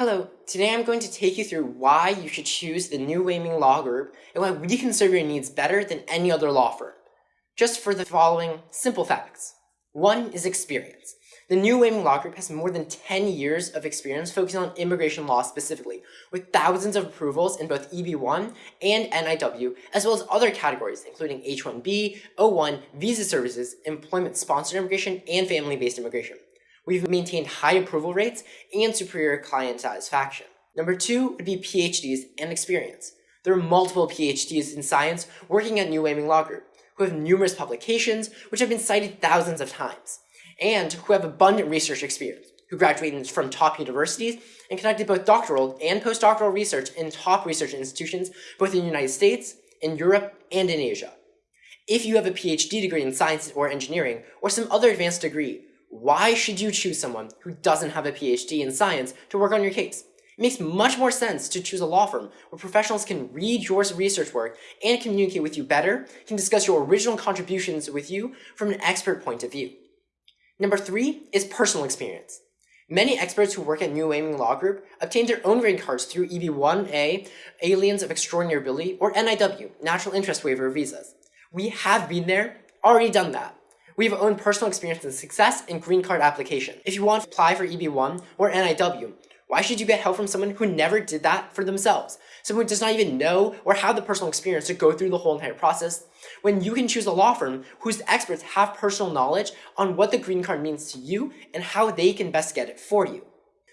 Hello, today I'm going to take you through why you should choose the New Waiming Law Group and why we can serve your needs better than any other law firm. Just for the following simple facts. One is experience. The New Waiming Law Group has more than 10 years of experience focusing on immigration law specifically, with thousands of approvals in both EB1 and NIW, as well as other categories including H-1B, O-1, visa services, employment-sponsored immigration, and family-based immigration. We've maintained high approval rates and superior client satisfaction. Number two would be PhDs and experience. There are multiple PhDs in science working at New Waiming Law Group, who have numerous publications which have been cited thousands of times, and who have abundant research experience, who graduated from top universities and conducted both doctoral and postdoctoral research in top research institutions both in the United States, in Europe, and in Asia. If you have a PhD degree in science or engineering, or some other advanced degree, why should you choose someone who doesn't have a PhD in science to work on your case? It makes much more sense to choose a law firm where professionals can read your research work and communicate with you better, can discuss your original contributions with you from an expert point of view. Number three is personal experience. Many experts who work at New Waiming Law Group obtain their own green cards through EB-1A, Aliens of Extraordinary Ability, or NIW, National Interest Waiver visas. We have been there, already done that. We have own personal experience in success in green card application. If you want to apply for EB1 or NIW, why should you get help from someone who never did that for themselves? Someone who does not even know or have the personal experience to go through the whole entire process? When you can choose a law firm whose experts have personal knowledge on what the green card means to you and how they can best get it for you.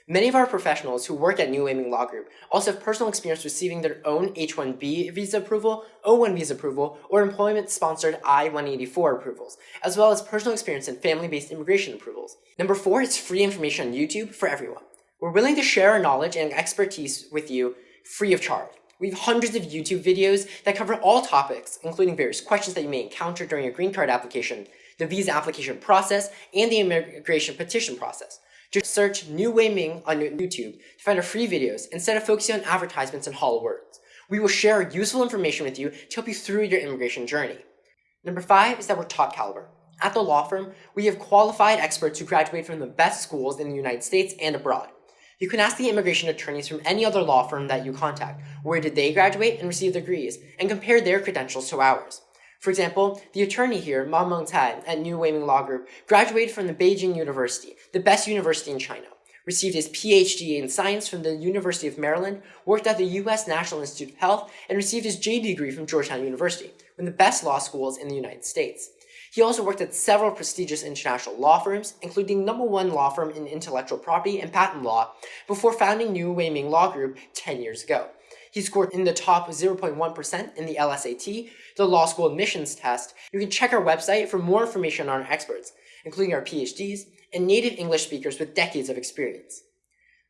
Many of our professionals who work at New Waiming Law Group also have personal experience receiving their own H-1B visa approval, O-1 visa approval, or employment-sponsored I-184 approvals, as well as personal experience in family-based immigration approvals. Number four is free information on YouTube for everyone. We're willing to share our knowledge and expertise with you free of charge. We have hundreds of YouTube videos that cover all topics, including various questions that you may encounter during your green card application, the visa application process, and the immigration petition process. Just search New Waiming on YouTube to find our free videos instead of focusing on advertisements and hollow words. We will share useful information with you to help you through your immigration journey. Number five is that we're top caliber. At the law firm, we have qualified experts who graduate from the best schools in the United States and abroad. You can ask the immigration attorneys from any other law firm that you contact, where did they graduate and receive degrees, and compare their credentials to ours. For example, the attorney here, Ma Mengtai, at New Waiming Law Group, graduated from the Beijing University, the best university in China, received his PhD in science from the University of Maryland, worked at the U.S. National Institute of Health, and received his JD degree from Georgetown University, one of the best law schools in the United States. He also worked at several prestigious international law firms, including number one law firm in intellectual property and patent law, before founding New Waiming Law Group 10 years ago. He scored in the top 0.1% in the LSAT, the law school admissions test. You can check our website for more information on our experts, including our PhDs and native English speakers with decades of experience.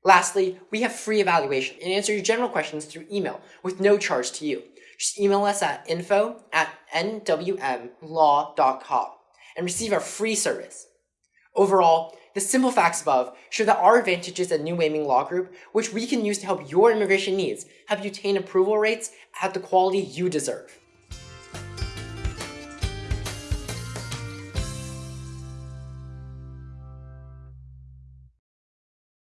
Lastly, we have free evaluation and answer your general questions through email with no charge to you. Just email us at info at nwmlaw.com and receive our free service. Overall, the simple facts above show that our advantages at New Waiming Law Group, which we can use to help your immigration needs, help you attain approval rates at the quality you deserve.